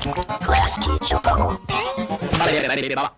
他那边也来点别的吧。